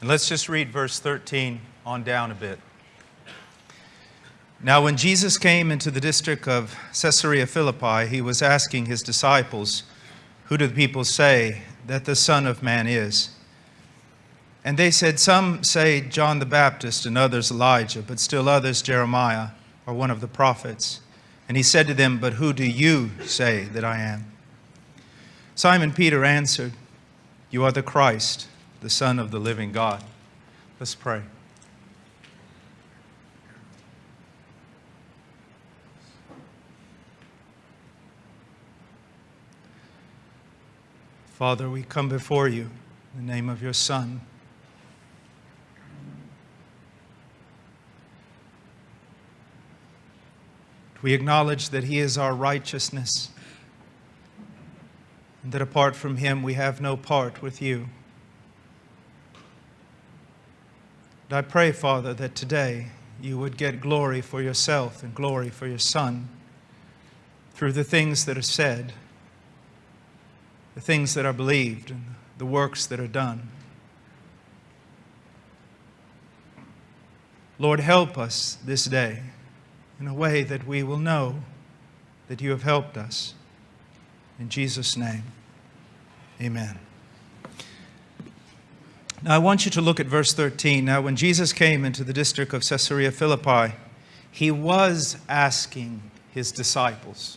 And let's just read verse 13 on down a bit. Now, when Jesus came into the district of Caesarea Philippi, he was asking his disciples, Who do the people say that the Son of Man is? And they said, Some say John the Baptist, and others Elijah, but still others Jeremiah, or one of the prophets. And he said to them, But who do you say that I am? Simon Peter answered, You are the Christ, the Son of the living God. Let's pray. Father, we come before you in the name of your Son. We acknowledge that He is our righteousness, and that apart from Him we have no part with you. And I pray, Father, that today you would get glory for yourself and glory for your Son through the things that are said, the things that are believed, and the works that are done. Lord, help us this day in a way that we will know that you have helped us. In Jesus' name, amen. Now, I want you to look at verse 13. Now, when Jesus came into the district of Caesarea Philippi, he was asking his disciples.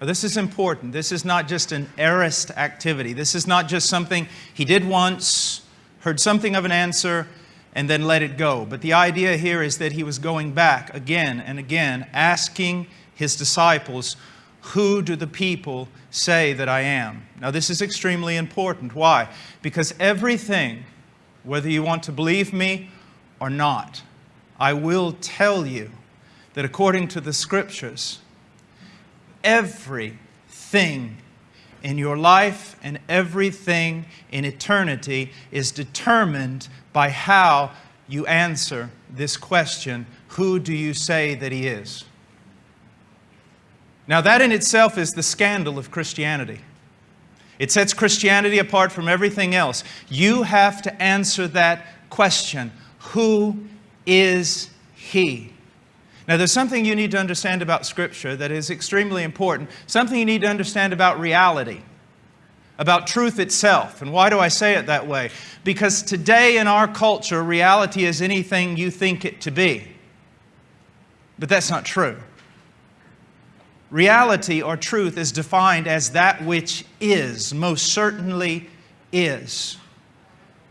Now, this is important. This is not just an aorist activity. This is not just something he did once, heard something of an answer, and then let it go. But the idea here is that he was going back again and again, asking his disciples, Who do the people say that I am? Now, this is extremely important. Why? Because everything, whether you want to believe me or not, I will tell you that according to the scriptures, everything in your life and everything in eternity is determined by how you answer this question Who do you say that He is? Now, that in itself is the scandal of Christianity. It sets Christianity apart from everything else. You have to answer that question Who is He? Now, there's something you need to understand about Scripture that is extremely important, something you need to understand about reality about truth itself. And why do I say it that way? Because today in our culture, reality is anything you think it to be. But that's not true. Reality or truth is defined as that which is, most certainly is.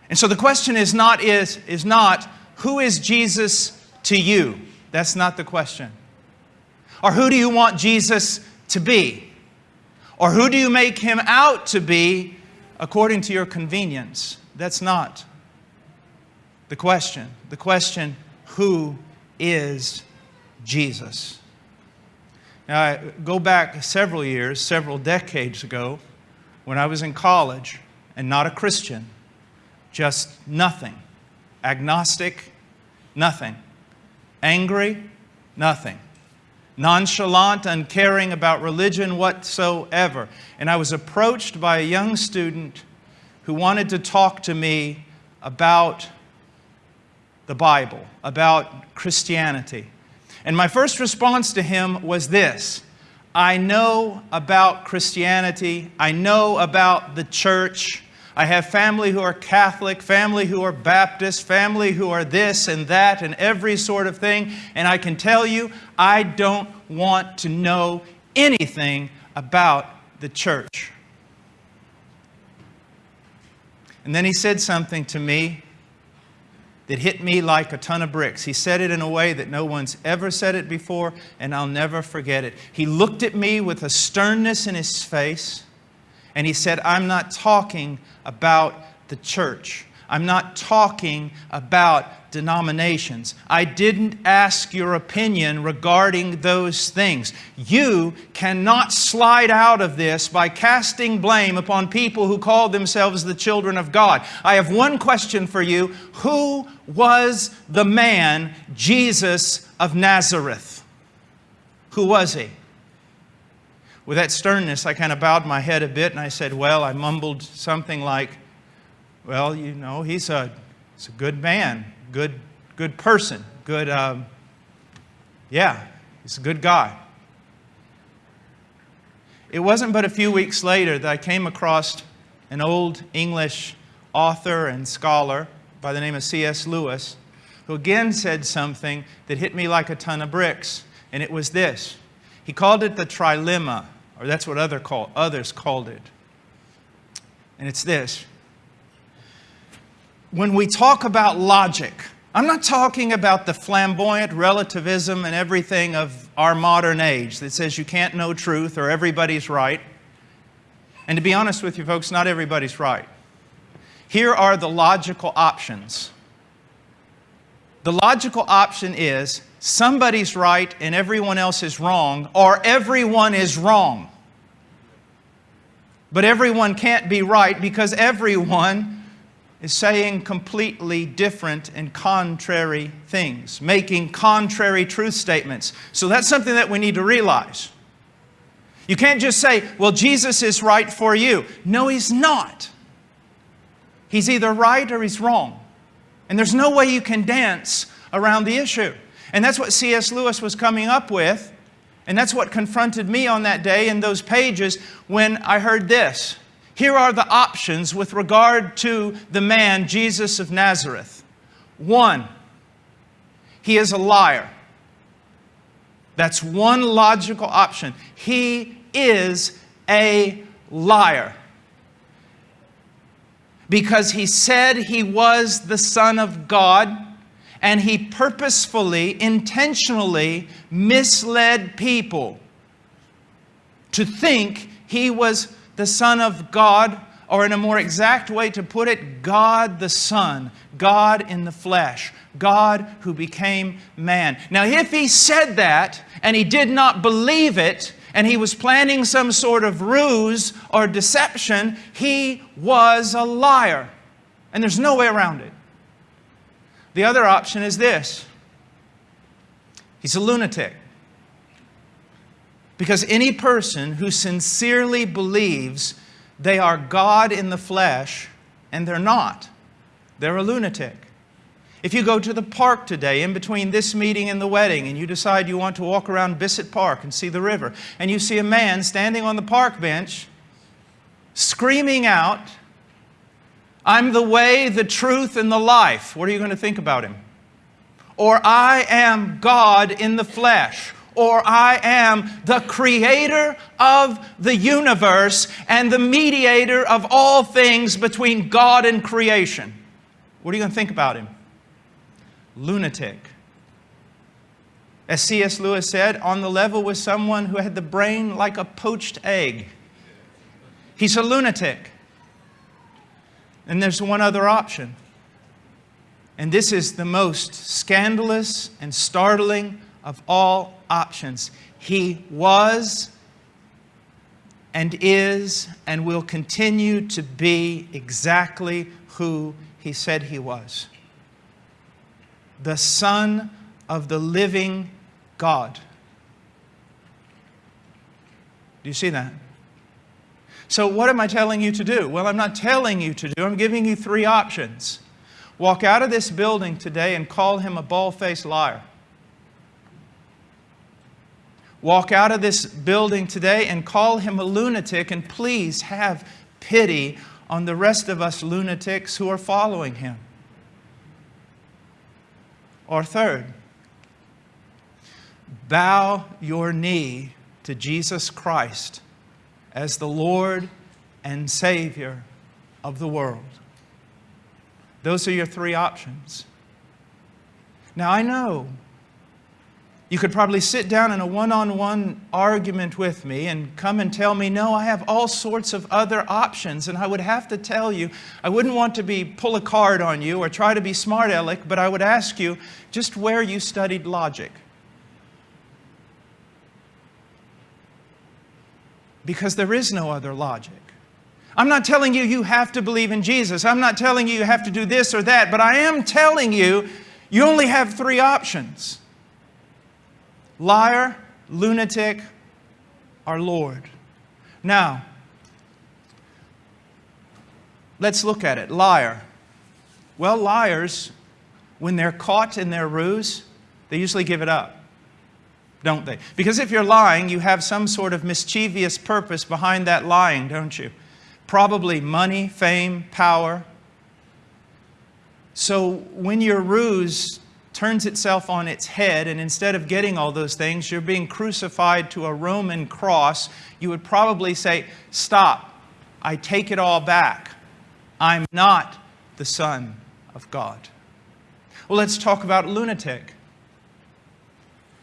And so the question is not, is, is not who is Jesus to you? That's not the question. Or who do you want Jesus to be? Or who do you make him out to be according to your convenience? That's not the question. The question, who is Jesus? Now, I go back several years, several decades ago, when I was in college and not a Christian, just nothing. Agnostic, nothing. Angry, nothing nonchalant, uncaring about religion whatsoever. And I was approached by a young student who wanted to talk to me about the Bible, about Christianity. And my first response to him was this I know about Christianity, I know about the church. I have family who are Catholic, family who are Baptist, family who are this and that and every sort of thing. And I can tell you, I don't want to know anything about the church. And then he said something to me that hit me like a ton of bricks. He said it in a way that no one's ever said it before, and I'll never forget it. He looked at me with a sternness in his face, and he said, I'm not talking about the church. I'm not talking about denominations. I didn't ask your opinion regarding those things. You cannot slide out of this by casting blame upon people who call themselves the children of God. I have one question for you. Who was the man, Jesus of Nazareth? Who was he? With that sternness, I kind of bowed my head a bit and I said, Well, I mumbled something like, well, you know, he's a, He's a good man, good, good person, good, um, yeah, he's a good guy. It wasn't but a few weeks later that I came across an old English author and scholar by the name of C.S. Lewis, who again said something that hit me like a ton of bricks, and it was this. He called it the trilemma, or that's what other call, others called it. And it's this. When we talk about logic, I'm not talking about the flamboyant relativism and everything of our modern age that says you can't know truth or everybody's right. And to be honest with you folks, not everybody's right. Here are the logical options. The logical option is somebody's right and everyone else is wrong, or everyone is wrong. But everyone can't be right because everyone is saying completely different and contrary things, making contrary truth statements. So that's something that we need to realize. You can't just say, well, Jesus is right for you. No, He's not. He's either right or He's wrong. And there's no way you can dance around the issue. And that's what C.S. Lewis was coming up with. And that's what confronted me on that day in those pages when I heard this. Here are the options with regard to the man, Jesus of Nazareth. One, he is a liar. That's one logical option. He is a liar. Because he said he was the Son of God, and he purposefully, intentionally misled people to think he was the Son of God, or in a more exact way to put it, God the Son, God in the flesh, God who became man. Now, if he said that and he did not believe it, and he was planning some sort of ruse or deception, he was a liar. And there's no way around it. The other option is this he's a lunatic. Because any person who sincerely believes they are God in the flesh, and they're not, they're a lunatic. If you go to the park today, in between this meeting and the wedding, and you decide you want to walk around Bisset Park and see the river, and you see a man standing on the park bench screaming out, I'm the way, the truth, and the life, what are you going to think about him? Or I am God in the flesh or I am the creator of the universe and the mediator of all things between God and creation. What are you going to think about him? Lunatic. As C.S. Lewis said, on the level with someone who had the brain like a poached egg. He's a lunatic. And there's one other option. And this is the most scandalous and startling of all options. He was and is and will continue to be exactly who he said he was the Son of the living God. Do you see that? So, what am I telling you to do? Well, I'm not telling you to do, I'm giving you three options. Walk out of this building today and call him a bald faced liar walk out of this building today and call him a lunatic, and please have pity on the rest of us lunatics who are following him. Or third, bow your knee to Jesus Christ as the Lord and Savior of the world. Those are your three options. Now, I know you could probably sit down in a one-on-one argument with me and come and tell me, no, I have all sorts of other options. And I would have to tell you, I wouldn't want to be pull a card on you or try to be smart aleck, but I would ask you just where you studied logic. Because there is no other logic. I'm not telling you you have to believe in Jesus. I'm not telling you you have to do this or that, but I am telling you you only have three options liar, lunatic, our Lord. Now, let's look at it. Liar. Well, liars, when they're caught in their ruse, they usually give it up, don't they? Because if you're lying, you have some sort of mischievous purpose behind that lying, don't you? Probably money, fame, power. So when your ruse turns itself on its head, and instead of getting all those things, you're being crucified to a Roman cross, you would probably say, Stop, I take it all back. I'm not the Son of God. Well, let's talk about lunatic.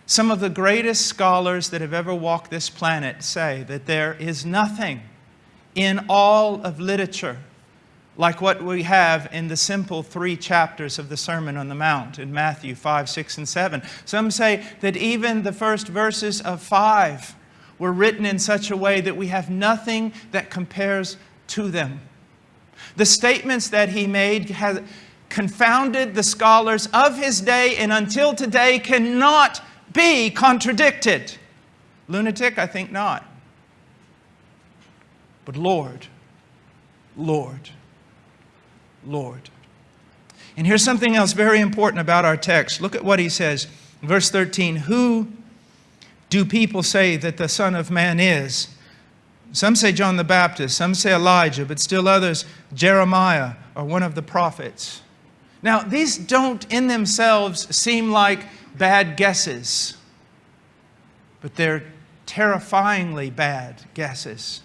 Some of the greatest scholars that have ever walked this planet say that there is nothing in all of literature like what we have in the simple three chapters of the Sermon on the Mount in Matthew 5, 6, and 7. Some say that even the first verses of 5 were written in such a way that we have nothing that compares to them. The statements that he made have confounded the scholars of his day and until today cannot be contradicted. Lunatic? I think not. But Lord, Lord, Lord. And here's something else very important about our text. Look at what he says. Verse 13 Who do people say that the Son of Man is? Some say John the Baptist, some say Elijah, but still others, Jeremiah or one of the prophets. Now, these don't in themselves seem like bad guesses, but they're terrifyingly bad guesses.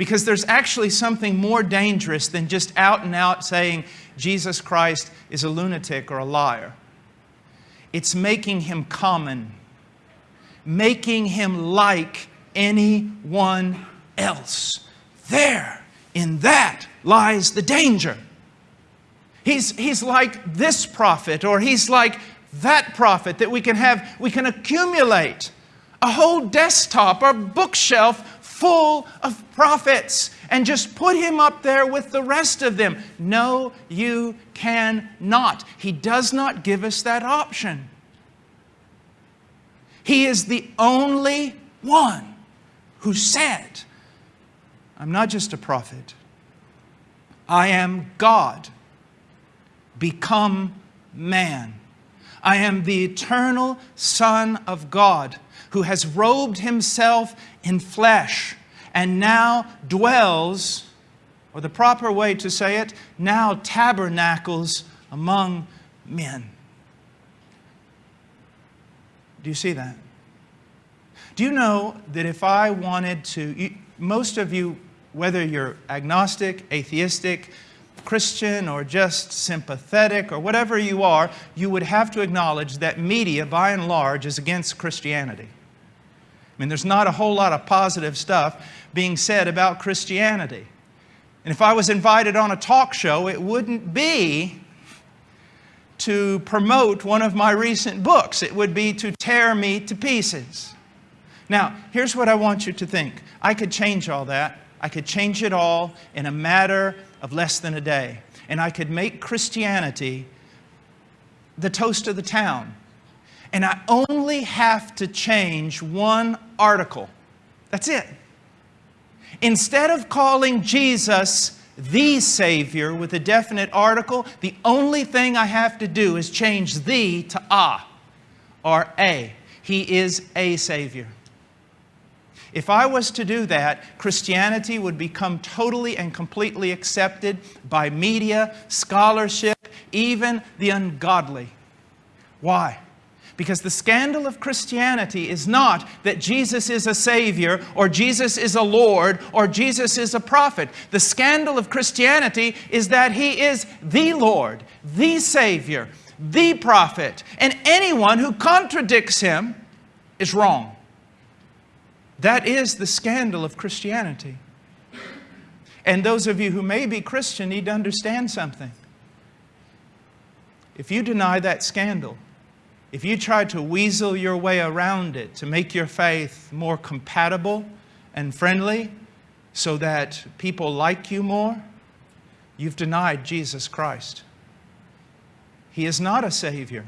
Because there's actually something more dangerous than just out and out saying Jesus Christ is a lunatic or a liar. It's making him common, making him like anyone else. There, in that lies the danger. He's, he's like this prophet, or he's like that prophet that we can have, we can accumulate a whole desktop or bookshelf full of prophets and just put him up there with the rest of them. No, you cannot. He does not give us that option. He is the only one who said, I'm not just a prophet, I am God, become man. I am the eternal Son of God who has robed himself in flesh and now dwells, or the proper way to say it, now tabernacles among men. Do you see that? Do you know that if I wanted to, most of you whether you're agnostic, atheistic, Christian, or just sympathetic, or whatever you are, you would have to acknowledge that media, by and large, is against Christianity. I mean, there's not a whole lot of positive stuff being said about Christianity. And if I was invited on a talk show, it wouldn't be to promote one of my recent books. It would be to tear me to pieces. Now, here's what I want you to think. I could change all that. I could change it all in a matter of less than a day. And I could make Christianity the toast of the town. And I only have to change one article. That's it. Instead of calling Jesus the Savior with a definite article, the only thing I have to do is change the to a or a. He is a Savior. If I was to do that, Christianity would become totally and completely accepted by media, scholarship, even the ungodly. Why? Because the scandal of Christianity is not that Jesus is a Savior, or Jesus is a Lord, or Jesus is a prophet. The scandal of Christianity is that He is the Lord, the Savior, the prophet, and anyone who contradicts Him is wrong. That is the scandal of Christianity. And those of you who may be Christian need to understand something. If you deny that scandal, if you try to weasel your way around it to make your faith more compatible and friendly so that people like you more, you've denied Jesus Christ. He is not a Savior.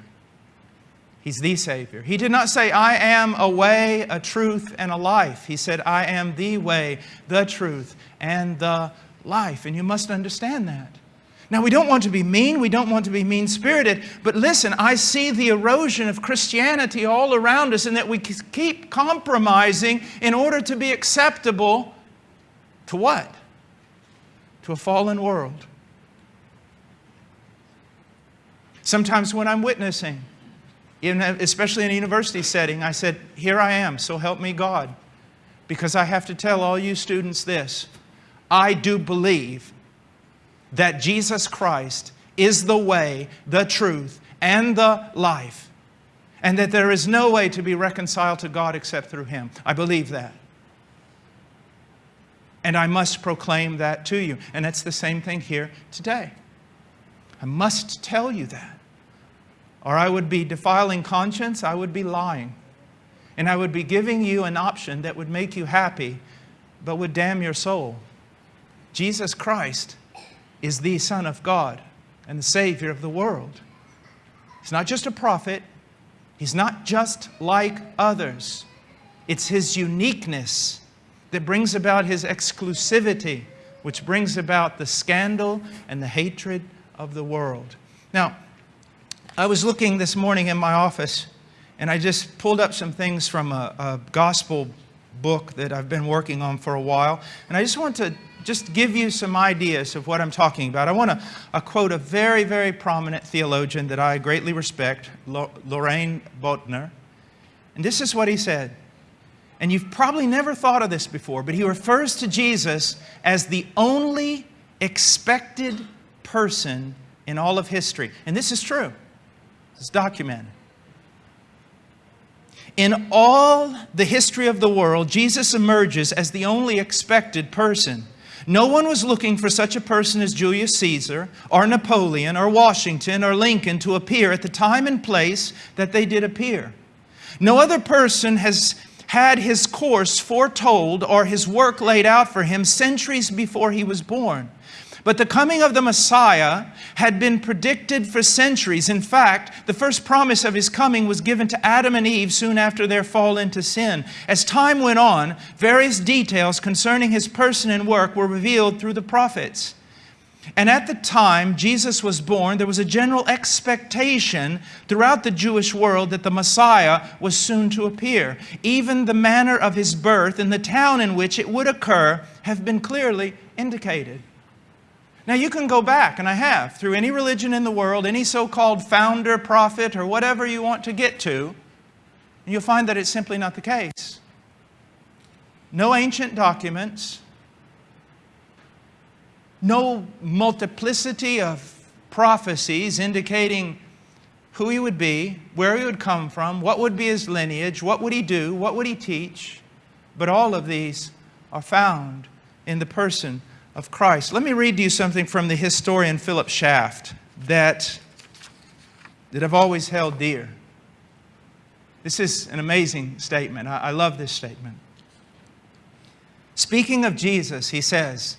He's the Savior. He did not say, I am a way, a truth, and a life. He said, I am the way, the truth, and the life. And you must understand that. Now, we don't want to be mean, we don't want to be mean spirited, but listen, I see the erosion of Christianity all around us, and that we keep compromising in order to be acceptable to what? To a fallen world. Sometimes when I'm witnessing, especially in a university setting, I said, Here I am, so help me God. Because I have to tell all you students this I do believe that Jesus Christ is the way, the truth, and the life, and that there is no way to be reconciled to God except through Him. I believe that. And I must proclaim that to you. And it's the same thing here today. I must tell you that. Or I would be defiling conscience, I would be lying. And I would be giving you an option that would make you happy, but would damn your soul. Jesus Christ is the Son of God and the Savior of the world. He's not just a prophet, He's not just like others. It's His uniqueness that brings about His exclusivity, which brings about the scandal and the hatred of the world. Now, I was looking this morning in my office and I just pulled up some things from a, a gospel book that I've been working on for a while. And I just want to just give you some ideas of what I'm talking about. I want to quote a very, very prominent theologian that I greatly respect, Loraine Boettner. And this is what he said. And you've probably never thought of this before, but he refers to Jesus as the only expected person in all of history. And this is true. It's documented. In all the history of the world, Jesus emerges as the only expected person. No one was looking for such a person as Julius Caesar or Napoleon or Washington or Lincoln to appear at the time and place that they did appear. No other person has had his course foretold or his work laid out for him centuries before he was born. But the coming of the Messiah had been predicted for centuries. In fact, the first promise of his coming was given to Adam and Eve soon after their fall into sin. As time went on, various details concerning his person and work were revealed through the prophets. And at the time Jesus was born, there was a general expectation throughout the Jewish world that the Messiah was soon to appear. Even the manner of his birth and the town in which it would occur have been clearly indicated. Now, you can go back, and I have, through any religion in the world, any so called founder, prophet, or whatever you want to get to, and you'll find that it's simply not the case. No ancient documents, no multiplicity of prophecies indicating who he would be, where he would come from, what would be his lineage, what would he do, what would he teach. But all of these are found in the person of Christ. Let me read to you something from the historian Philip Schaff that, that I've always held dear. This is an amazing statement. I, I love this statement. Speaking of Jesus, he says,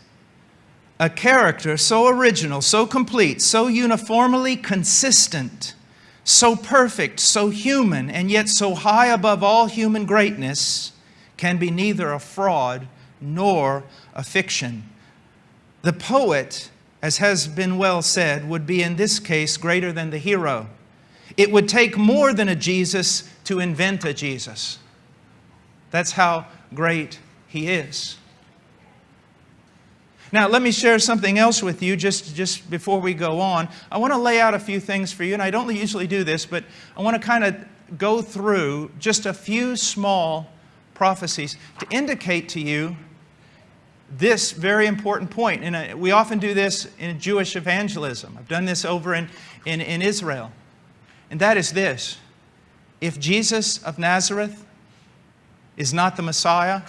a character so original, so complete, so uniformly consistent, so perfect, so human, and yet so high above all human greatness can be neither a fraud nor a fiction. The poet, as has been well said, would be in this case greater than the hero. It would take more than a Jesus to invent a Jesus. That's how great he is. Now, let me share something else with you just, just before we go on. I want to lay out a few things for you, and I don't usually do this, but I want to kind of go through just a few small prophecies to indicate to you this very important point. And uh, we often do this in Jewish evangelism. I've done this over in, in, in Israel. And that is this. If Jesus of Nazareth is not the Messiah,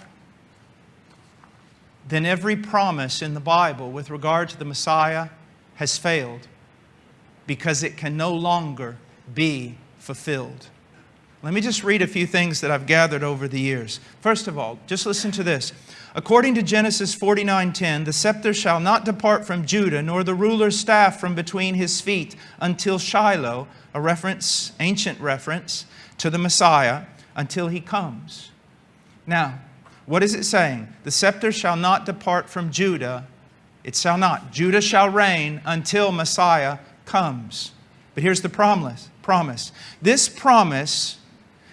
then every promise in the Bible with regard to the Messiah has failed because it can no longer be fulfilled. Let me just read a few things that I've gathered over the years. First of all, just listen to this. According to Genesis 49:10, the scepter shall not depart from Judah, nor the ruler's staff from between his feet until Shiloh, a reference, ancient reference to the Messiah, until he comes. Now, what is it saying? The scepter shall not depart from Judah It shall not. Judah shall reign until Messiah comes. But here's the promise. Promise. This promise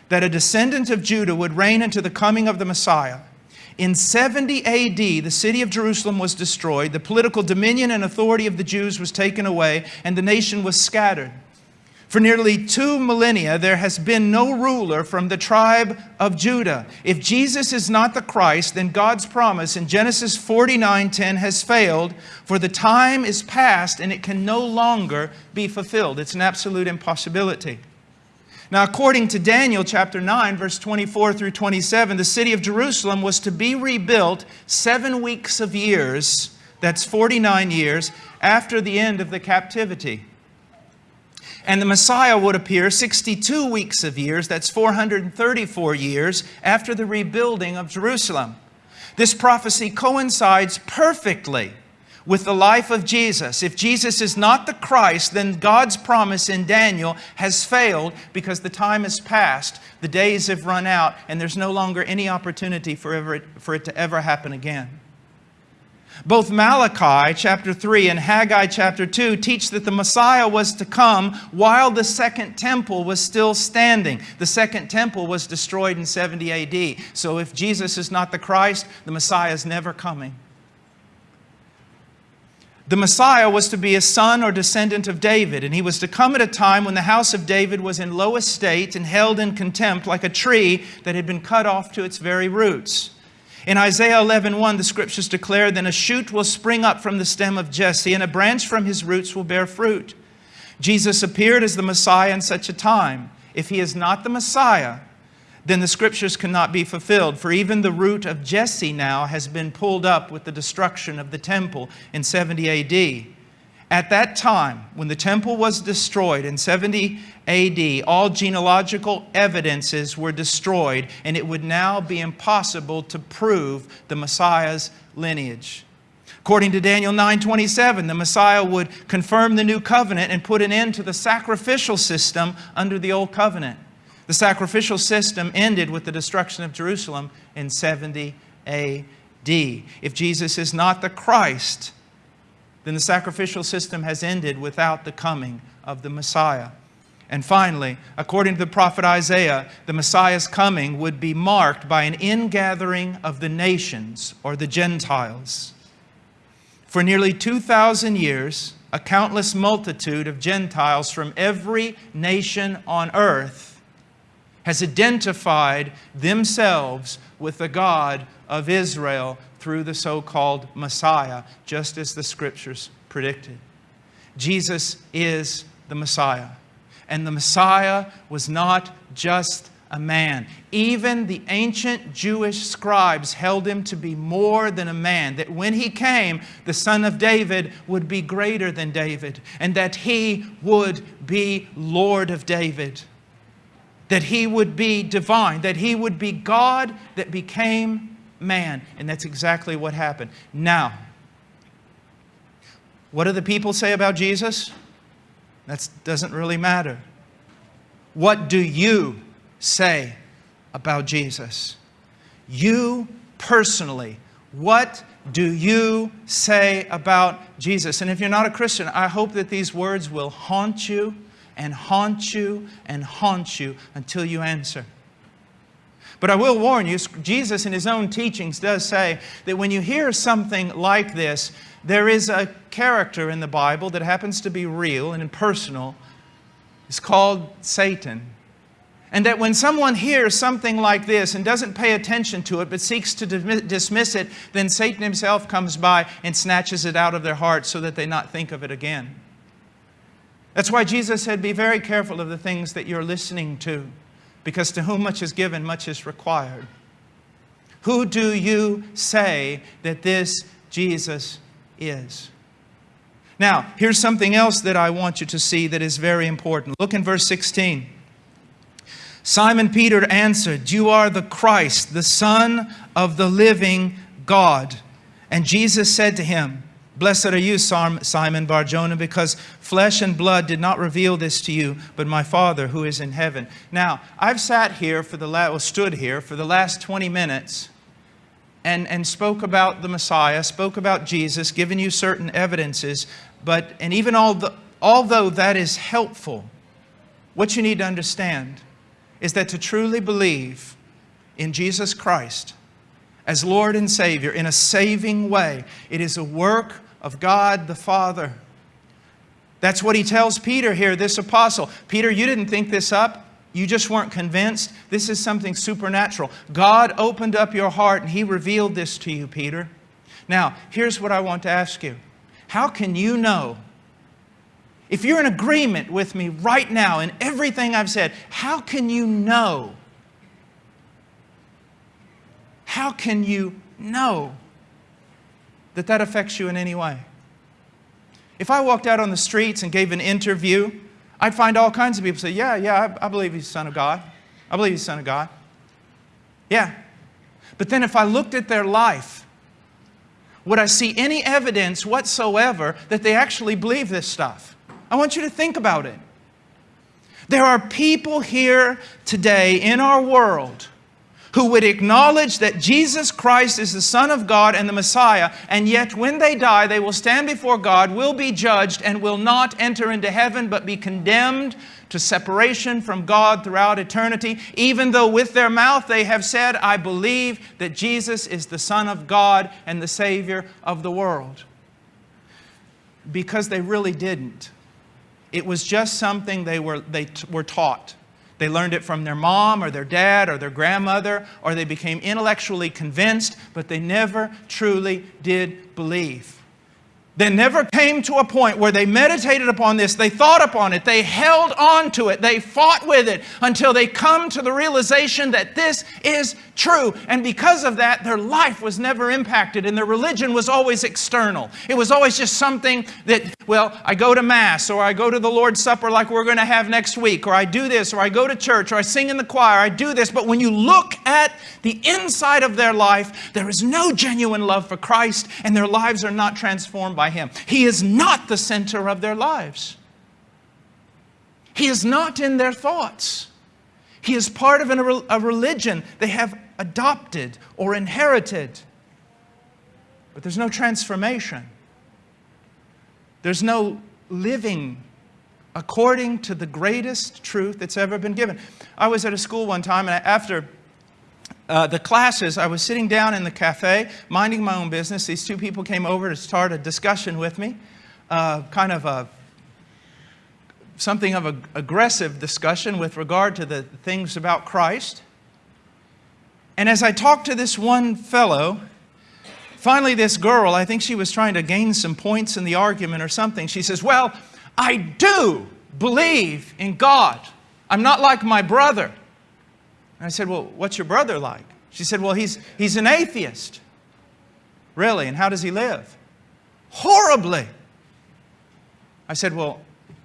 that a descendant of Judah would reign until the coming of the Messiah. In 70 AD, the city of Jerusalem was destroyed, the political dominion and authority of the Jews was taken away, and the nation was scattered. For nearly two millennia, there has been no ruler from the tribe of Judah. If Jesus is not the Christ, then God's promise in Genesis 49:10 has failed, for the time is past and it can no longer be fulfilled. It's an absolute impossibility. Now, according to Daniel chapter 9, verse 24 through 27, the city of Jerusalem was to be rebuilt seven weeks of years, that's 49 years, after the end of the captivity. And the Messiah would appear 62 weeks of years, that's 434 years, after the rebuilding of Jerusalem. This prophecy coincides perfectly with the life of Jesus. If Jesus is not the Christ, then God's promise in Daniel has failed because the time has passed, the days have run out, and there's no longer any opportunity for, ever, for it to ever happen again. Both Malachi chapter 3 and Haggai chapter 2 teach that the Messiah was to come while the second temple was still standing. The second temple was destroyed in 70 AD. So if Jesus is not the Christ, the Messiah is never coming. The Messiah was to be a son or descendant of David, and he was to come at a time when the house of David was in low estate and held in contempt like a tree that had been cut off to its very roots. In Isaiah 11:1, the scriptures declare, Then a shoot will spring up from the stem of Jesse, and a branch from his roots will bear fruit. Jesus appeared as the Messiah in such a time. If he is not the Messiah, then the scriptures cannot be fulfilled. For even the root of Jesse now has been pulled up with the destruction of the temple in 70 AD. At that time, when the temple was destroyed in 70 AD, all genealogical evidences were destroyed, and it would now be impossible to prove the Messiah's lineage. According to Daniel 9:27, the Messiah would confirm the new covenant and put an end to the sacrificial system under the old covenant. The sacrificial system ended with the destruction of Jerusalem in 70 AD. If Jesus is not the Christ, then the sacrificial system has ended without the coming of the Messiah. And finally, according to the prophet Isaiah, the Messiah's coming would be marked by an ingathering of the nations or the Gentiles. For nearly 2,000 years, a countless multitude of Gentiles from every nation on earth has identified themselves with the God of Israel through the so called Messiah, just as the scriptures predicted. Jesus is the Messiah. And the Messiah was not just a man. Even the ancient Jewish scribes held him to be more than a man, that when he came, the son of David would be greater than David, and that he would be Lord of David, that he would be divine, that he would be God that became man. And that's exactly what happened. Now, what do the people say about Jesus? That doesn't really matter. What do you say about Jesus? You personally, what do you say about Jesus? And if you're not a Christian, I hope that these words will haunt you and haunt you and haunt you until you answer. But I will warn you, Jesus in his own teachings does say that when you hear something like this, there is a character in the Bible that happens to be real and impersonal. It's called Satan. And that when someone hears something like this and doesn't pay attention to it but seeks to dismiss it, then Satan himself comes by and snatches it out of their heart so that they not think of it again. That's why Jesus said, Be very careful of the things that you're listening to because to whom much is given, much is required. Who do you say that this Jesus is? Now, here's something else that I want you to see that is very important. Look in verse 16. Simon Peter answered, You are the Christ, the Son of the living God. And Jesus said to him, Blessed are you, Simon Barjona, because flesh and blood did not reveal this to you, but my Father who is in heaven. Now, I've sat here for the last, well, stood here for the last 20 minutes, and, and spoke about the Messiah, spoke about Jesus, given you certain evidences, but, and even although that is helpful, what you need to understand is that to truly believe in Jesus Christ as Lord and Savior in a saving way, it is a work of God the Father. That's what he tells Peter here, this apostle. Peter, you didn't think this up. You just weren't convinced. This is something supernatural. God opened up your heart and He revealed this to you, Peter. Now, here's what I want to ask you How can you know? If you're in agreement with me right now in everything I've said, how can you know? How can you know that that affects you in any way? If I walked out on the streets and gave an interview, I'd find all kinds of people say, yeah, yeah, I, I believe he's the Son of God. I believe he's Son of God. Yeah. But then if I looked at their life, would I see any evidence whatsoever that they actually believe this stuff? I want you to think about it. There are people here today in our world who would acknowledge that Jesus Christ is the Son of God and the Messiah, and yet when they die, they will stand before God, will be judged, and will not enter into heaven, but be condemned to separation from God throughout eternity, even though with their mouth they have said, I believe that Jesus is the Son of God and the Savior of the world. Because they really didn't. It was just something they were, they were taught. They learned it from their mom or their dad or their grandmother, or they became intellectually convinced, but they never truly did believe. They never came to a point where they meditated upon this, they thought upon it, they held on to it, they fought with it until they come to the realization that this is true. And because of that, their life was never impacted and their religion was always external. It was always just something that, well, I go to Mass or I go to the Lord's Supper like we're going to have next week, or I do this, or I go to church, or I sing in the choir, I do this. But when you look at the inside of their life, there is no genuine love for Christ and their lives are not transformed by Him. He is not the center of their lives. He is not in their thoughts. He is part of a religion they have adopted or inherited. But there's no transformation. There's no living according to the greatest truth that's ever been given. I was at a school one time, and after uh, the classes, I was sitting down in the cafe, minding my own business. These two people came over to start a discussion with me, uh, kind of a something of an aggressive discussion with regard to the things about Christ. And as I talked to this one fellow, finally this girl, I think she was trying to gain some points in the argument or something, she says, well, I do believe in God. I'm not like my brother. And I said, well, what's your brother like? She said, well, he's, he's an atheist. Really? And how does he live? Horribly. I said, well,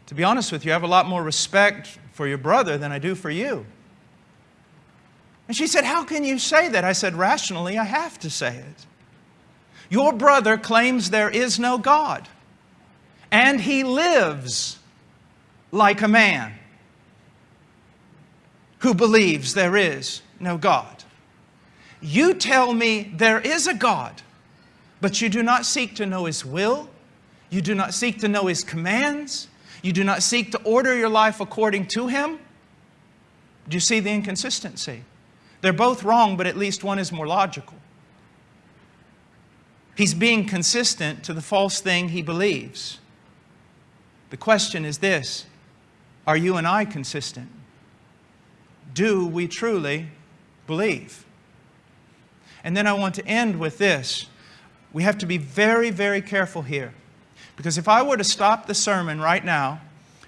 to be honest with you, I have a lot more respect for your brother than I do for you. And she said, how can you say that? I said, rationally, I have to say it. Your brother claims there is no God, and he lives like a man who believes there is no God. You tell me there is a God, but you do not seek to know His will. You do not seek to know His commands. You do not seek to order your life according to Him. Do you see the inconsistency? They're both wrong, but at least one is more logical. He's being consistent to the false thing he believes. The question is this Are you and I consistent? do we truly believe? And then I want to end with this. We have to be very, very careful here. Because if I were to stop the sermon right now,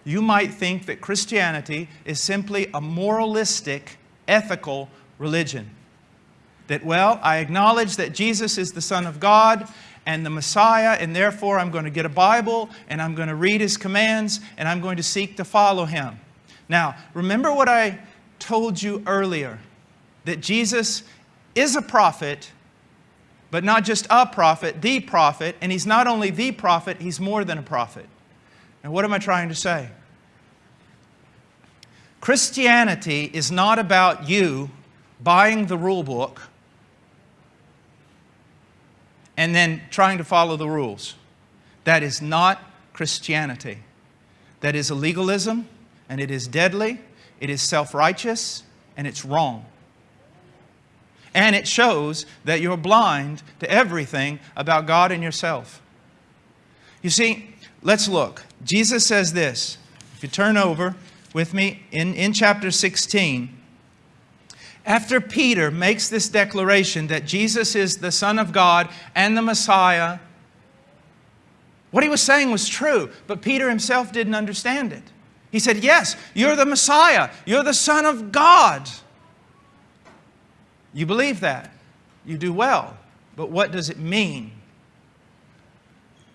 you might think that Christianity is simply a moralistic, ethical religion. That, well, I acknowledge that Jesus is the Son of God and the Messiah, and therefore I'm going to get a Bible and I'm going to read His commands and I'm going to seek to follow Him. Now, remember what I told you earlier that Jesus is a prophet, but not just a prophet, the prophet, and he's not only the prophet, he's more than a prophet. And what am I trying to say? Christianity is not about you buying the rule book and then trying to follow the rules. That is not Christianity. That is a legalism, and it is deadly, it is self righteous, and it's wrong. And it shows that you're blind to everything about God and yourself. You see, let's look. Jesus says this. If you turn over with me in, in chapter 16, after Peter makes this declaration that Jesus is the Son of God and the Messiah, what he was saying was true, but Peter himself didn't understand it. He said, Yes, you're the Messiah, you're the Son of God. You believe that. You do well. But what does it mean?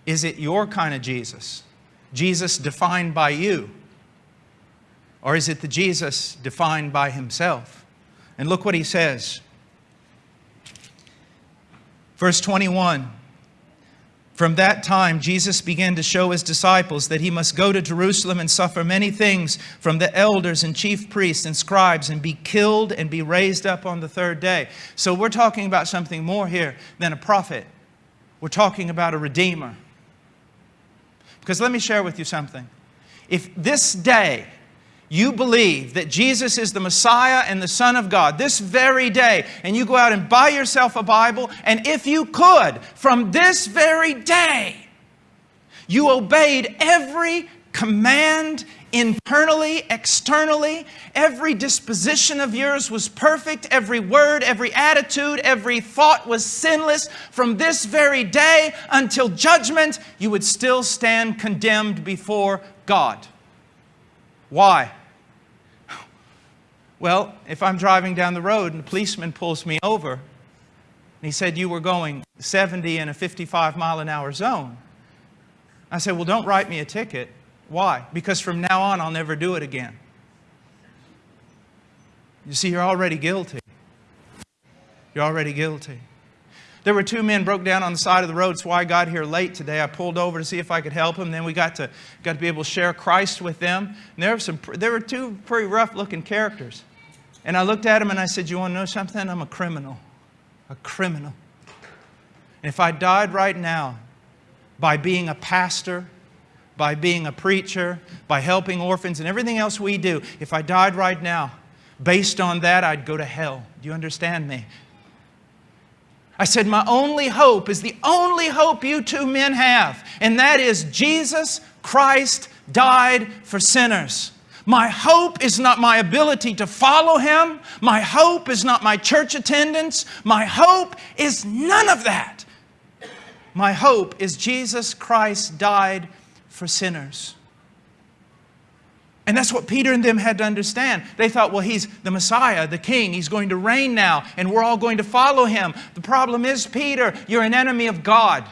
Is it your kind of Jesus? Jesus defined by you? Or is it the Jesus defined by himself? And look what he says. Verse 21 from that time, Jesus began to show his disciples that he must go to Jerusalem and suffer many things from the elders and chief priests and scribes and be killed and be raised up on the third day. So we're talking about something more here than a prophet. We're talking about a redeemer. Because let me share with you something. If this day you believe that Jesus is the Messiah and the Son of God this very day, and you go out and buy yourself a Bible, and if you could, from this very day, you obeyed every command internally, externally. Every disposition of yours was perfect. Every word, every attitude, every thought was sinless. From this very day until judgment, you would still stand condemned before God. Why? Well, if I'm driving down the road and the policeman pulls me over, and he said you were going 70 in a 55 mile an hour zone, I said, well, don't write me a ticket. Why? Because from now on, I'll never do it again. You see, you're already guilty. You're already guilty. There were two men broke down on the side of the road. That's why I got here late today. I pulled over to see if I could help them. Then we got to, got to be able to share Christ with them. And there, were some, there were two pretty rough looking characters. And I looked at him and I said, You want to know something? I'm a criminal. A criminal. And if I died right now by being a pastor, by being a preacher, by helping orphans and everything else we do, if I died right now, based on that, I'd go to hell. Do you understand me? I said, My only hope is the only hope you two men have, and that is Jesus Christ died for sinners. My hope is not my ability to follow Him. My hope is not my church attendance. My hope is none of that. My hope is Jesus Christ died for sinners. And that's what Peter and them had to understand. They thought, well, he's the Messiah, the King. He's going to reign now, and we're all going to follow him. The problem is, Peter, you're an enemy of God.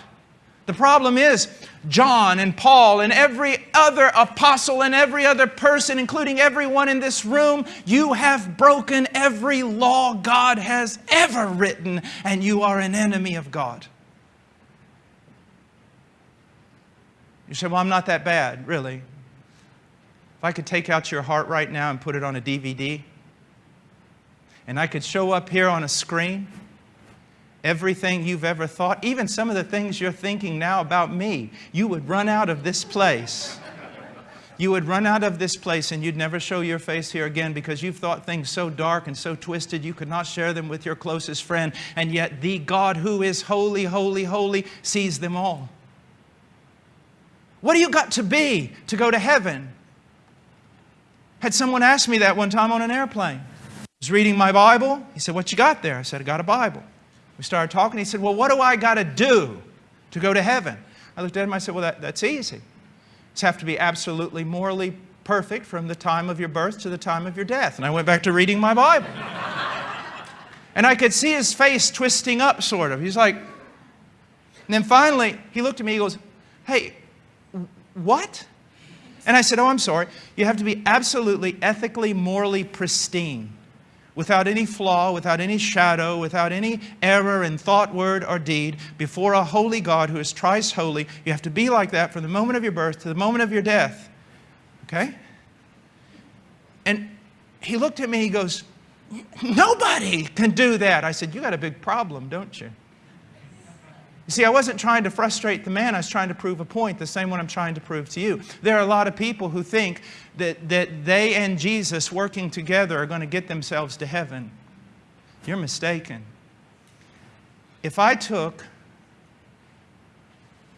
The problem is, John and Paul and every other apostle and every other person, including everyone in this room, you have broken every law God has ever written, and you are an enemy of God. You say, Well, I'm not that bad, really. If I could take out your heart right now and put it on a DVD, and I could show up here on a screen everything you've ever thought, even some of the things you're thinking now about me, you would run out of this place. You would run out of this place and you'd never show your face here again because you've thought things so dark and so twisted you could not share them with your closest friend. And yet, the God who is holy, holy, holy sees them all. What do you got to be to go to heaven? Had someone asked me that one time on an airplane. I was reading my Bible. He said, What you got there? I said, I got a Bible. We started talking. He said, Well, what do I got to do to go to heaven? I looked at him. I said, Well, that, that's easy. You have to be absolutely morally perfect from the time of your birth to the time of your death. And I went back to reading my Bible. and I could see his face twisting up, sort of. He's like, and then finally, he looked at me. He goes, Hey, what? And I said, Oh, I'm sorry. You have to be absolutely ethically, morally pristine, without any flaw, without any shadow, without any error in thought, word, or deed, before a holy God who is thrice holy. You have to be like that from the moment of your birth to the moment of your death. Okay? And he looked at me, he goes, Nobody can do that. I said, You got a big problem, don't you? See, I wasn't trying to frustrate the man, I was trying to prove a point, the same one I'm trying to prove to you. There are a lot of people who think that, that they and Jesus working together are going to get themselves to heaven. You're mistaken. If I took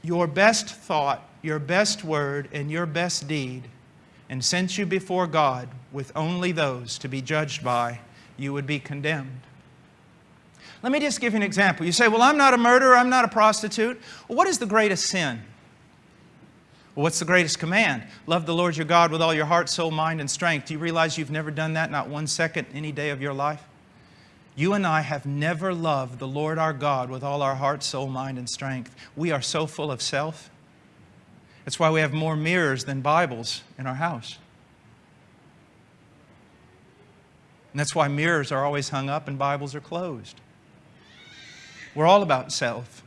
your best thought, your best word, and your best deed and sent you before God with only those to be judged by, you would be condemned. Let me just give you an example. You say, Well, I'm not a murderer, I'm not a prostitute. Well, what is the greatest sin? Well, what's the greatest command? Love the Lord your God with all your heart, soul, mind, and strength. Do you realize you've never done that, not one second, any day of your life? You and I have never loved the Lord our God with all our heart, soul, mind, and strength. We are so full of self. That's why we have more mirrors than Bibles in our house. And that's why mirrors are always hung up and Bibles are closed. We're all about self.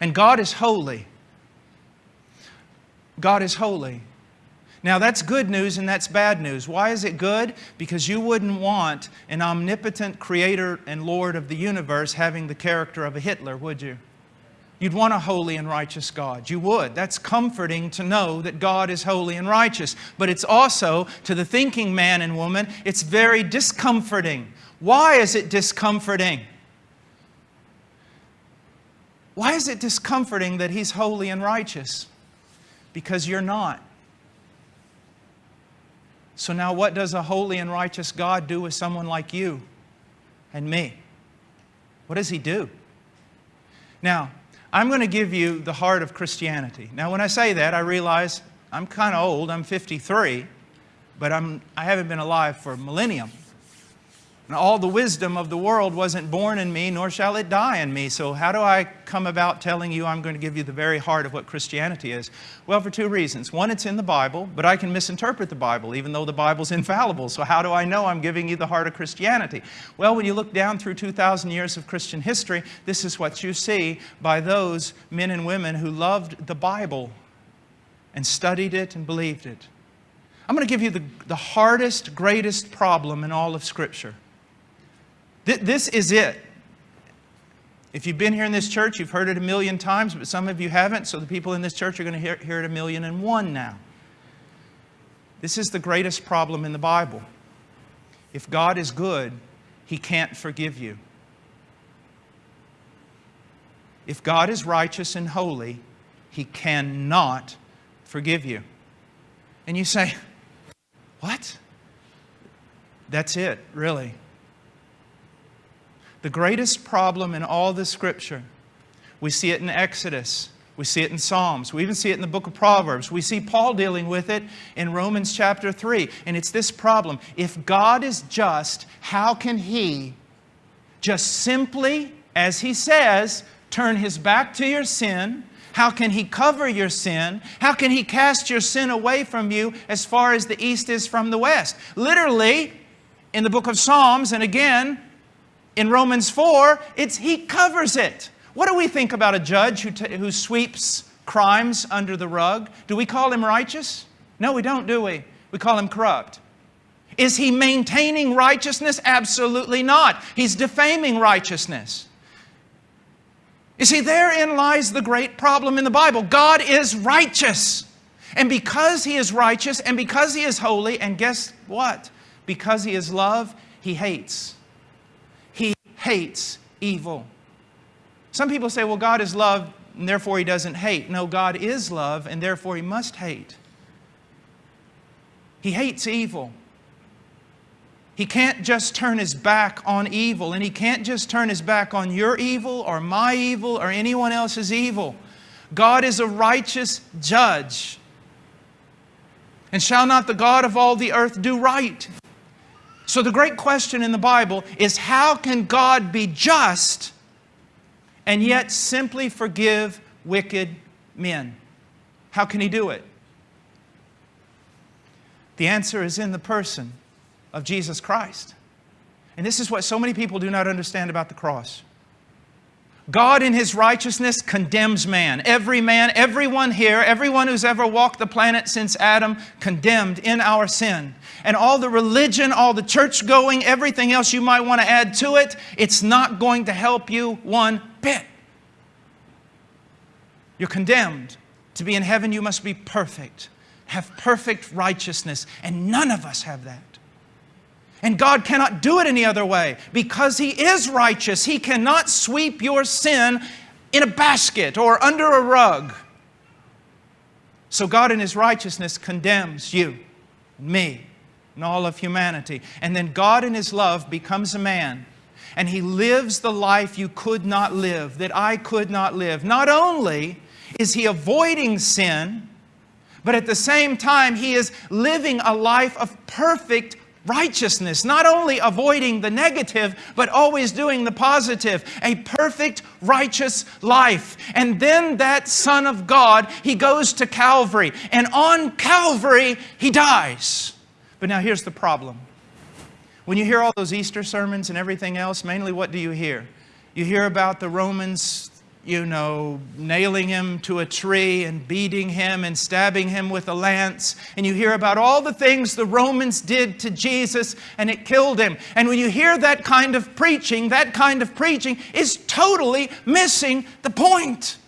And God is holy. God is holy. Now, that's good news and that's bad news. Why is it good? Because you wouldn't want an omnipotent creator and Lord of the universe having the character of a Hitler, would you? You'd want a holy and righteous God. You would. That's comforting to know that God is holy and righteous. But it's also, to the thinking man and woman, it's very discomforting. Why is it discomforting? Why is it discomforting that He's holy and righteous? Because you're not. So now, what does a holy and righteous God do with someone like you and me? What does He do? Now, I'm going to give you the heart of Christianity. Now, when I say that, I realize I'm kind of old. I'm 53, but I'm, I haven't been alive for a millennium. And all the wisdom of the world wasn't born in me, nor shall it die in me. So, how do I come about telling you I'm going to give you the very heart of what Christianity is? Well, for two reasons. One, it's in the Bible, but I can misinterpret the Bible, even though the Bible's infallible. So, how do I know I'm giving you the heart of Christianity? Well, when you look down through 2,000 years of Christian history, this is what you see by those men and women who loved the Bible and studied it and believed it. I'm going to give you the, the hardest, greatest problem in all of Scripture. This is it. If you've been here in this church, you've heard it a million times, but some of you haven't, so the people in this church are going to hear, hear it a million and one now. This is the greatest problem in the Bible. If God is good, He can't forgive you. If God is righteous and holy, He cannot forgive you. And you say, What? That's it, really. The greatest problem in all the Scripture, we see it in Exodus, we see it in Psalms, we even see it in the book of Proverbs. We see Paul dealing with it in Romans chapter 3. And it's this problem if God is just, how can He just simply, as He says, turn His back to your sin? How can He cover your sin? How can He cast your sin away from you as far as the east is from the west? Literally, in the book of Psalms, and again, in Romans 4, it's he covers it. What do we think about a judge who, who sweeps crimes under the rug? Do we call him righteous? No, we don't, do we? We call him corrupt. Is he maintaining righteousness? Absolutely not. He's defaming righteousness. You see, therein lies the great problem in the Bible. God is righteous. And because He is righteous and because He is holy, and guess what? Because He is love, He hates hates evil. Some people say, well, God is love, and therefore he doesn't hate. No, God is love, and therefore he must hate. He hates evil. He can't just turn his back on evil, and he can't just turn his back on your evil or my evil or anyone else's evil. God is a righteous judge. And shall not the God of all the earth do right? So, the great question in the Bible is how can God be just and yet simply forgive wicked men? How can He do it? The answer is in the person of Jesus Christ. And this is what so many people do not understand about the cross. God in His righteousness condemns man. Every man, everyone here, everyone who's ever walked the planet since Adam, condemned in our sin. And all the religion, all the church going, everything else you might want to add to it, it's not going to help you one bit. You're condemned. To be in heaven, you must be perfect, have perfect righteousness, and none of us have that. And God cannot do it any other way because He is righteous. He cannot sweep your sin in a basket or under a rug. So God, in His righteousness, condemns you, me, and all of humanity. And then God, in His love, becomes a man. And He lives the life you could not live, that I could not live. Not only is He avoiding sin, but at the same time, He is living a life of perfect righteousness, not only avoiding the negative, but always doing the positive, a perfect righteous life. And then that Son of God, he goes to Calvary, and on Calvary, he dies. But now here's the problem. When you hear all those Easter sermons and everything else, mainly what do you hear? You hear about the Romans you know, nailing him to a tree and beating him and stabbing him with a lance. And you hear about all the things the Romans did to Jesus and it killed him. And when you hear that kind of preaching, that kind of preaching is totally missing the point.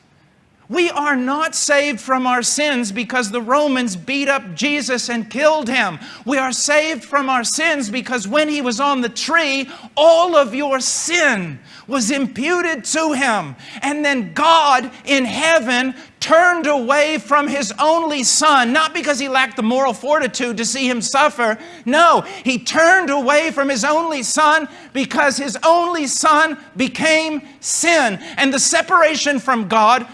We are not saved from our sins because the Romans beat up Jesus and killed him. We are saved from our sins because when he was on the tree, all of your sin was imputed to him. And then God in heaven turned away from his only son, not because he lacked the moral fortitude to see him suffer. No, he turned away from his only son because his only son became sin. And the separation from God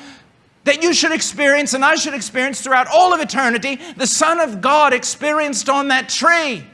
that you should experience and I should experience throughout all of eternity, the Son of God experienced on that tree.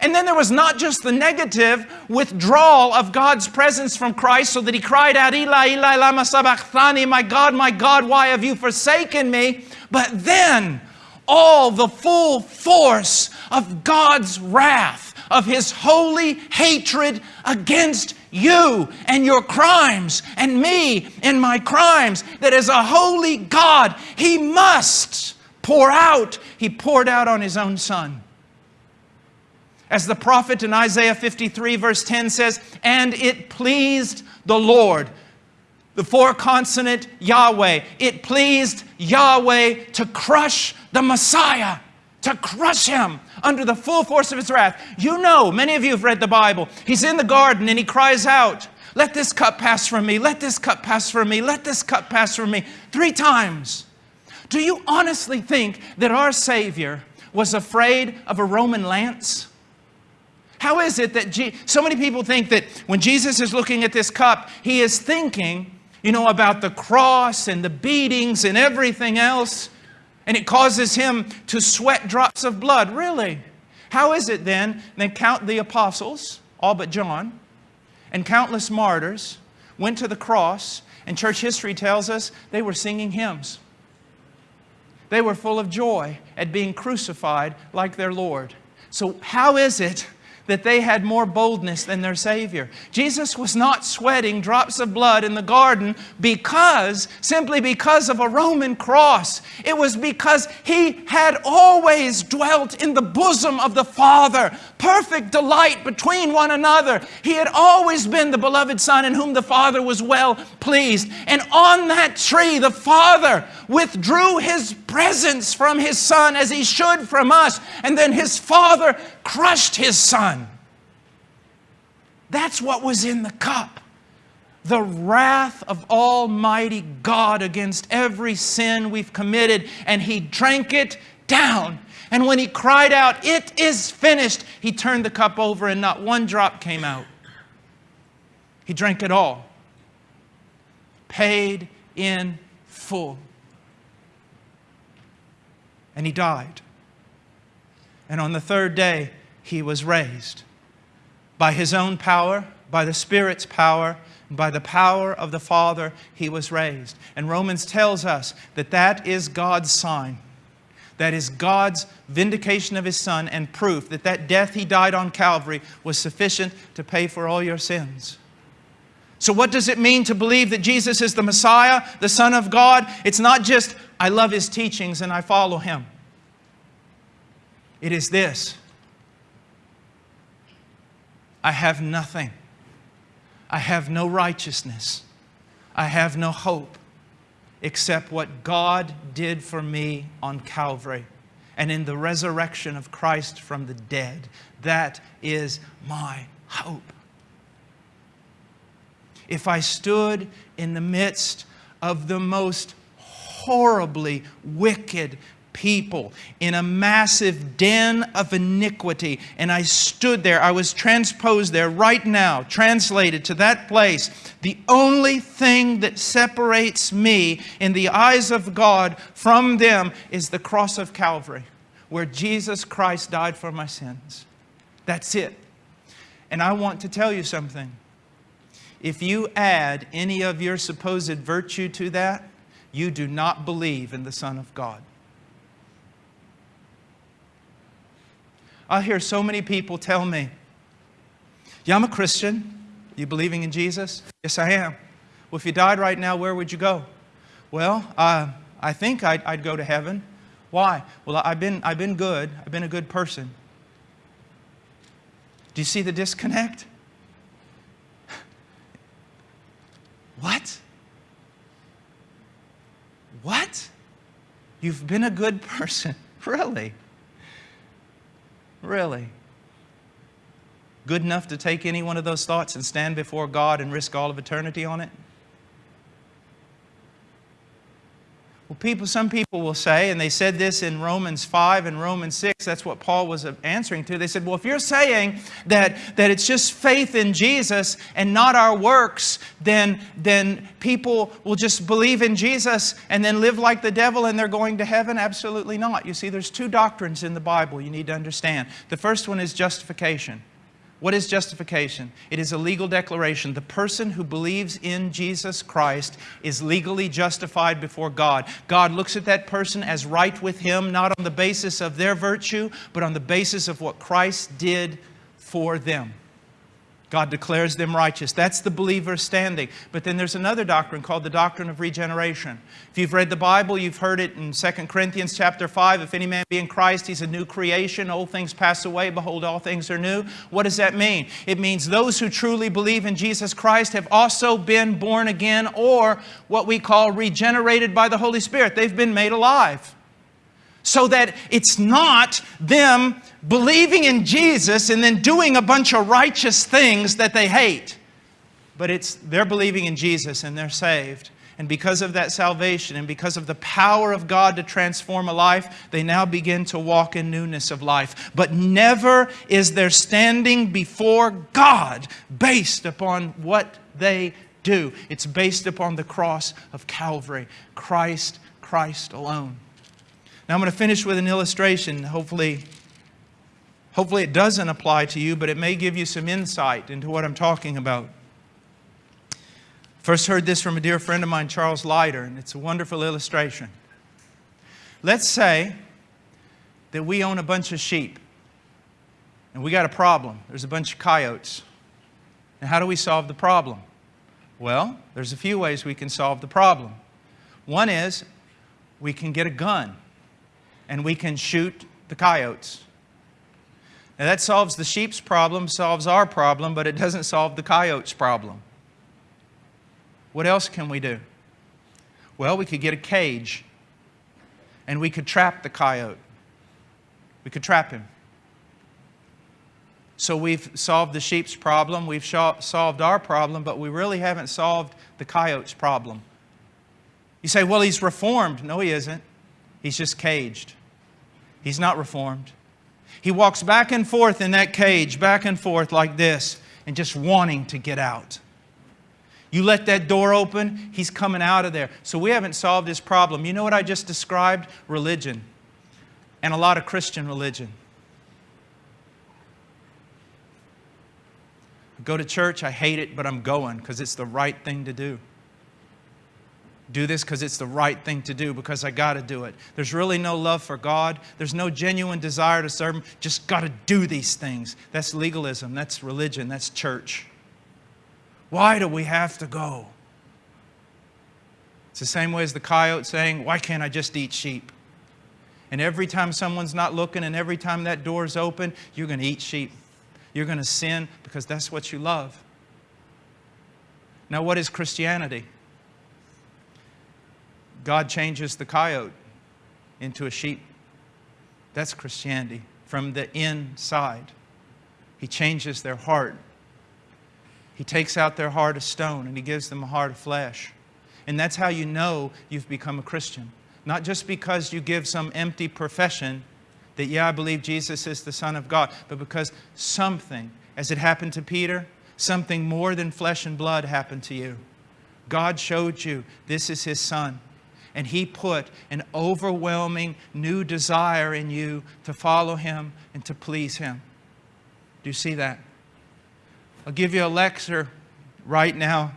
And then there was not just the negative withdrawal of God's presence from Christ, so that he cried out, Eli, Eli, lama sabachthani, my God, my God, why have you forsaken me? But then all the full force of God's wrath, of his holy hatred against you and your crimes and me and my crimes, that as a holy God, He must pour out. He poured out on His own Son. As the prophet in Isaiah 53, verse 10 says, And it pleased the Lord, the four consonant Yahweh, it pleased Yahweh to crush the Messiah to crush him under the full force of his wrath. You know, many of you have read the Bible. He's in the garden and he cries out, Let this cup pass from me, let this cup pass from me, let this cup pass from me, three times. Do you honestly think that our Savior was afraid of a Roman lance? How is it that Je so many people think that when Jesus is looking at this cup, he is thinking, you know, about the cross and the beatings and everything else? And it causes him to sweat drops of blood. Really? How is it then that count the apostles, all but John, and countless martyrs went to the cross, and church history tells us they were singing hymns. They were full of joy at being crucified like their Lord. So, how is it that they had more boldness than their Savior. Jesus was not sweating drops of blood in the garden because, simply because of a Roman cross. It was because He had always dwelt in the bosom of the Father, perfect delight between one another. He had always been the beloved Son in whom the Father was well pleased. And on that tree, the Father withdrew His presence from His Son as He should from us. And then His Father crushed His Son. That's what was in the cup. The wrath of Almighty God against every sin we've committed, and He drank it down. And when He cried out, It is finished, He turned the cup over and not one drop came out. He drank it all. Paid in full. And He died. And on the third day, He was raised by his own power, by the Spirit's power, by the power of the Father, he was raised. And Romans tells us that that is God's sign. That is God's vindication of his Son and proof that that death he died on Calvary was sufficient to pay for all your sins. So, what does it mean to believe that Jesus is the Messiah, the Son of God? It's not just, I love his teachings and I follow him. It is this I have nothing. I have no righteousness. I have no hope. except what God did for me on Calvary and in the resurrection of Christ from the dead. That is my hope. If I stood in the midst of the most horribly wicked people in a massive den of iniquity. And I stood there. I was transposed there right now, translated to that place. The only thing that separates me in the eyes of God from them is the cross of Calvary, where Jesus Christ died for my sins. That's it. And I want to tell you something. If you add any of your supposed virtue to that, you do not believe in the Son of God. I hear so many people tell me, Yeah, I'm a Christian. You believing in Jesus? Yes, I am. Well, if you died right now, where would you go? Well, uh, I think I'd, I'd go to heaven. Why? Well, I've been, I've been good. I've been a good person. Do you see the disconnect? What? What? You've been a good person. Really? Really? Good enough to take any one of those thoughts and stand before God and risk all of eternity on it? Well, people, some people will say, and they said this in Romans 5 and Romans 6, that's what Paul was answering to. They said, well, if you're saying that, that it's just faith in Jesus and not our works, then, then people will just believe in Jesus and then live like the devil and they're going to heaven? Absolutely not. You see, there's two doctrines in the Bible you need to understand. The first one is justification. What is justification? It is a legal declaration. The person who believes in Jesus Christ is legally justified before God. God looks at that person as right with Him, not on the basis of their virtue, but on the basis of what Christ did for them. God declares them righteous. That's the believer standing. But then there's another doctrine called the doctrine of regeneration. If you've read the Bible, you've heard it in 2 Corinthians chapter 5. If any man be in Christ, he's a new creation. Old things pass away. Behold, all things are new. What does that mean? It means those who truly believe in Jesus Christ have also been born again or what we call regenerated by the Holy Spirit. They've been made alive so that it's not them believing in Jesus and then doing a bunch of righteous things that they hate. But it's they're believing in Jesus and they're saved. And because of that salvation and because of the power of God to transform a life, they now begin to walk in newness of life. But never is their standing before God based upon what they do. It's based upon the cross of Calvary. Christ, Christ alone. Now I'm going to finish with an illustration. Hopefully, hopefully it doesn't apply to you, but it may give you some insight into what I'm talking about. First heard this from a dear friend of mine, Charles Leiter, and it's a wonderful illustration. Let's say that we own a bunch of sheep and we got a problem. There's a bunch of coyotes. Now, how do we solve the problem? Well, there's a few ways we can solve the problem. One is we can get a gun and we can shoot the coyotes. Now that solves the sheep's problem, solves our problem, but it doesn't solve the coyote's problem. What else can we do? Well, we could get a cage and we could trap the coyote. We could trap him. So we've solved the sheep's problem, we've solved our problem, but we really haven't solved the coyote's problem. You say, well, he's reformed. No, he isn't. He's just caged. He's not reformed. He walks back and forth in that cage, back and forth like this, and just wanting to get out. You let that door open, he's coming out of there. So we haven't solved his problem. You know what I just described? Religion. And a lot of Christian religion. I go to church, I hate it, but I'm going because it's the right thing to do do this because it's the right thing to do, because I got to do it. There's really no love for God. There's no genuine desire to serve Him. Just got to do these things. That's legalism. That's religion. That's church. Why do we have to go? It's the same way as the coyote saying, Why can't I just eat sheep? And every time someone's not looking and every time that door's open, you're going to eat sheep. You're going to sin because that's what you love. Now, what is Christianity? God changes the coyote into a sheep. That's Christianity from the inside. He changes their heart. He takes out their heart of stone and He gives them a heart of flesh. And that's how you know you've become a Christian. Not just because you give some empty profession that, yeah, I believe Jesus is the Son of God, but because something, as it happened to Peter, something more than flesh and blood happened to you. God showed you this is His Son. And He put an overwhelming new desire in you to follow Him and to please Him. Do you see that? I'll give you a lecture right now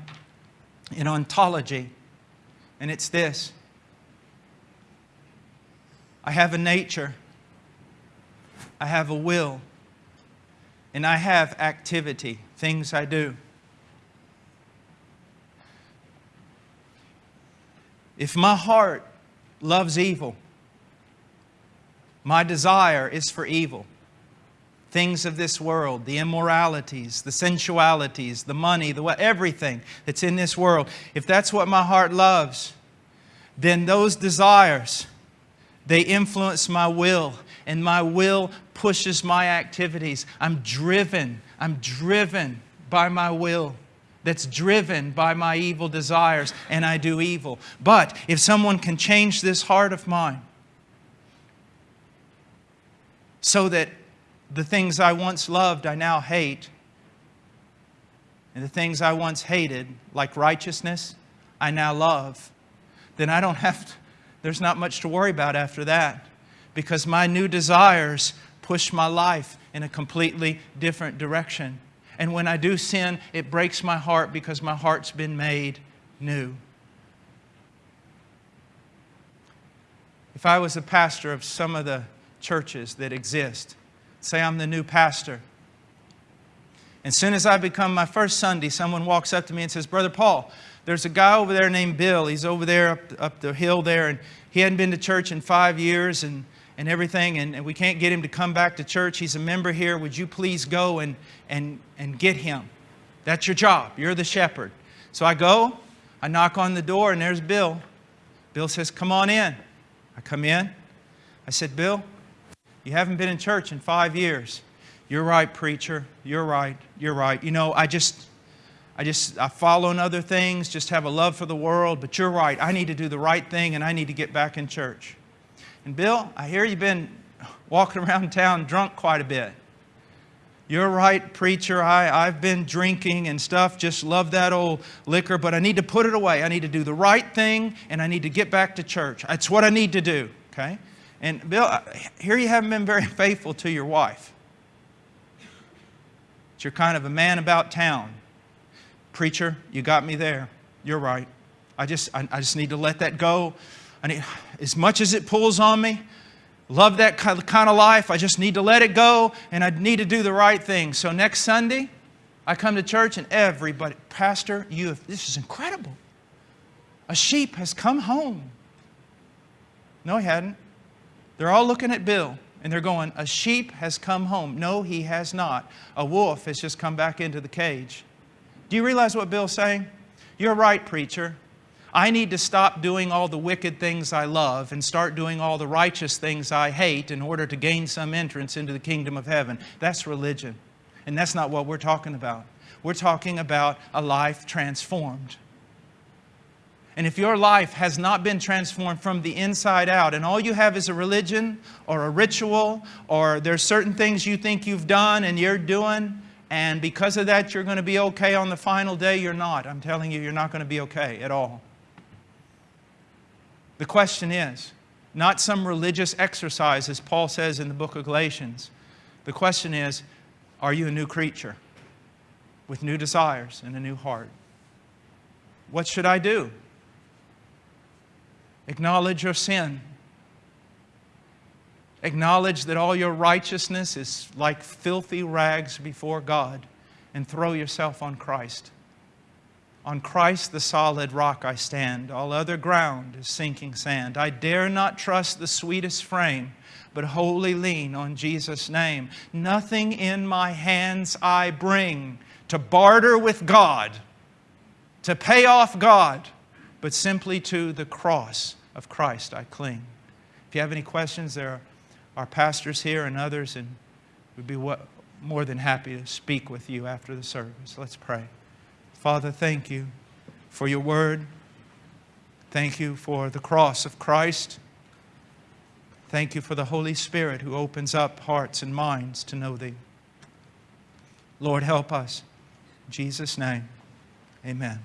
in ontology, and it's this I have a nature, I have a will, and I have activity, things I do. If my heart loves evil, my desire is for evil. Things of this world, the immoralities, the sensualities, the money, the everything that's in this world. If that's what my heart loves, then those desires, they influence my will, and my will pushes my activities. I'm driven, I'm driven by my will that's driven by my evil desires, and I do evil. But if someone can change this heart of mine so that the things I once loved I now hate, and the things I once hated, like righteousness, I now love, then I don't have to, there's not much to worry about after that because my new desires push my life in a completely different direction. And when I do sin, it breaks my heart because my heart's been made new. If I was a pastor of some of the churches that exist, say I'm the new pastor, and as soon as I become my first Sunday, someone walks up to me and says, Brother Paul, there's a guy over there named Bill. He's over there up, up the hill there, and he hadn't been to church in five years, and and everything, and, and, we can't get him to come back to church. He's a member here. Would you please go and, and, and get him? That's your job. You're the shepherd. So I go, I knock on the door, and there's Bill. Bill says, Come on in. I come in. I said, Bill, you haven't been in church in five years. You're right, preacher. You're right. You're right. You know, I just, I just, I follow in other things, just have a love for the world, but you're right. I need to do the right thing and I need to get back in church. And Bill, I hear you've been walking around town drunk quite a bit. You're right, preacher. I, I've been drinking and stuff, just love that old liquor, but I need to put it away. I need to do the right thing and I need to get back to church. That's what I need to do, okay? And Bill, here you haven't been very faithful to your wife. You're kind of a man about town. Preacher, you got me there. You're right. I just, I, I just need to let that go. I need, as much as it pulls on me, love that kind of life, I just need to let it go and I need to do the right thing. So next Sunday, I come to church and everybody, Pastor, you have, this is incredible. A sheep has come home. No, he hadn't. They're all looking at Bill and they're going, A sheep has come home. No, he has not. A wolf has just come back into the cage. Do you realize what Bill's saying? You're right, preacher. I need to stop doing all the wicked things I love and start doing all the righteous things I hate in order to gain some entrance into the kingdom of heaven. That's religion. And that's not what we're talking about. We're talking about a life transformed. And if your life has not been transformed from the inside out, and all you have is a religion or a ritual, or there's certain things you think you've done and you're doing, and because of that you're going to be okay on the final day, you're not. I'm telling you, you're not going to be okay at all. The question is not some religious exercise, as Paul says in the book of Galatians. The question is are you a new creature with new desires and a new heart? What should I do? Acknowledge your sin. Acknowledge that all your righteousness is like filthy rags before God and throw yourself on Christ. On Christ, the solid rock, I stand. All other ground is sinking sand. I dare not trust the sweetest frame, but wholly lean on Jesus' name. Nothing in my hands I bring to barter with God, to pay off God, but simply to the cross of Christ I cling. If you have any questions, there are pastors here and others, and we'd be more than happy to speak with you after the service. Let's pray. Father, thank you for your word. Thank you for the cross of Christ. Thank you for the Holy Spirit who opens up hearts and minds to know thee. Lord, help us. In Jesus' name, amen.